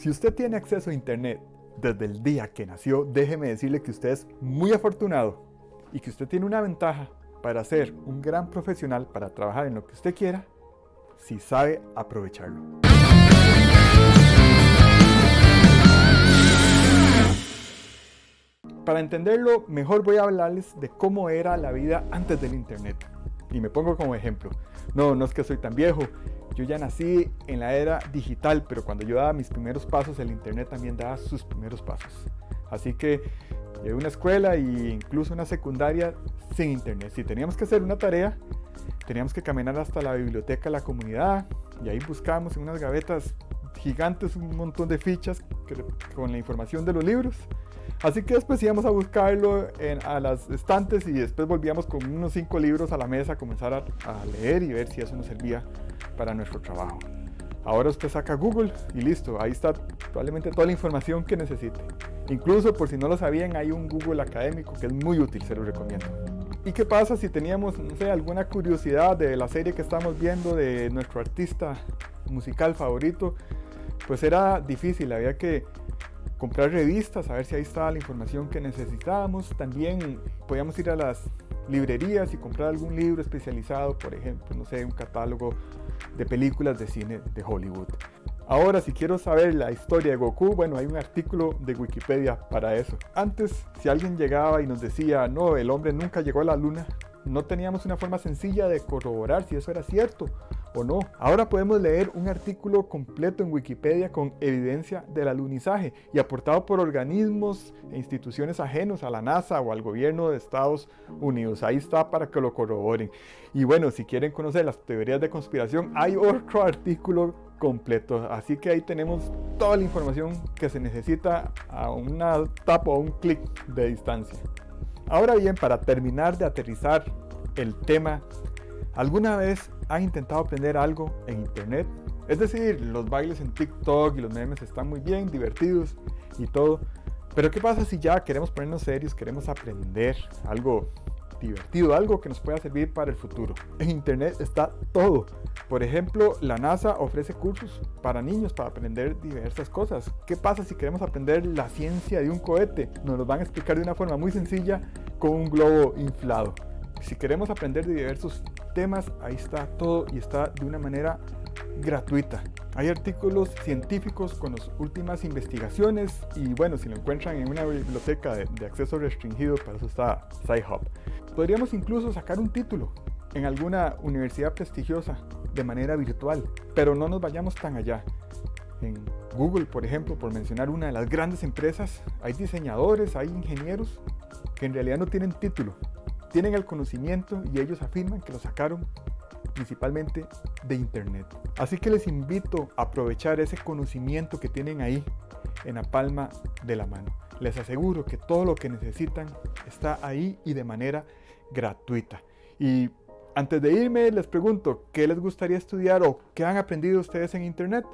Si usted tiene acceso a Internet desde el día que nació, déjeme decirle que usted es muy afortunado y que usted tiene una ventaja para ser un gran profesional, para trabajar en lo que usted quiera, si sabe aprovecharlo. Para entenderlo mejor voy a hablarles de cómo era la vida antes del Internet. Y me pongo como ejemplo. No, no es que soy tan viejo, yo ya nací en la era digital, pero cuando yo daba mis primeros pasos, el Internet también daba sus primeros pasos. Así que llevé una escuela e incluso una secundaria sin Internet. Si teníamos que hacer una tarea, teníamos que caminar hasta la biblioteca de la comunidad y ahí buscábamos en unas gavetas gigantes un montón de fichas con la información de los libros. Así que después íbamos a buscarlo en, a las estantes y después volvíamos con unos cinco libros a la mesa a comenzar a, a leer y ver si eso nos servía para nuestro trabajo. Ahora usted saca Google y listo, ahí está probablemente toda la información que necesite. Incluso por si no lo sabían, hay un Google académico que es muy útil, se lo recomiendo. ¿Y qué pasa si teníamos, no sé, alguna curiosidad de la serie que estamos viendo de nuestro artista musical favorito? Pues era difícil, había que comprar revistas, a ver si ahí estaba la información que necesitábamos. También podíamos ir a las librerías y comprar algún libro especializado, por ejemplo, no sé, un catálogo de películas de cine de Hollywood. Ahora, si quiero saber la historia de Goku, bueno, hay un artículo de Wikipedia para eso. Antes, si alguien llegaba y nos decía, no, el hombre nunca llegó a la luna, no teníamos una forma sencilla de corroborar si eso era cierto o no. Ahora podemos leer un artículo completo en Wikipedia con evidencia del alunizaje y aportado por organismos e instituciones ajenos a la NASA o al gobierno de Estados Unidos. Ahí está para que lo corroboren. Y bueno, si quieren conocer las teorías de conspiración, hay otro artículo completo. Así que ahí tenemos toda la información que se necesita a una tapa o un clic de distancia. Ahora bien, para terminar de aterrizar el tema, ¿alguna vez ha intentado aprender algo en internet? Es decir, los bailes en TikTok y los memes están muy bien, divertidos y todo. Pero ¿qué pasa si ya queremos ponernos serios, queremos aprender algo divertido, algo que nos pueda servir para el futuro? En internet está todo. Por ejemplo, la NASA ofrece cursos para niños para aprender diversas cosas. ¿Qué pasa si queremos aprender la ciencia de un cohete? Nos lo van a explicar de una forma muy sencilla con un globo inflado. Si queremos aprender de diversos temas, ahí está todo y está de una manera gratuita. Hay artículos científicos con las últimas investigaciones y bueno, si lo encuentran en una biblioteca de, acceso restringido, para eso está SciHub. Podríamos incluso sacar un título en alguna universidad prestigiosa de manera virtual, pero no nos vayamos tan allá. En Google, por ejemplo, por mencionar una de las grandes empresas, hay diseñadores, hay ingenieros que en realidad no tienen título, tienen el conocimiento y ellos afirman que lo sacaron principalmente de internet. Así que les invito a aprovechar ese conocimiento que tienen ahí en la palma de la mano. Les aseguro que todo lo que necesitan está ahí y de manera gratuita. Y antes de irme les pregunto, ¿qué les gustaría estudiar o qué han aprendido ustedes en internet?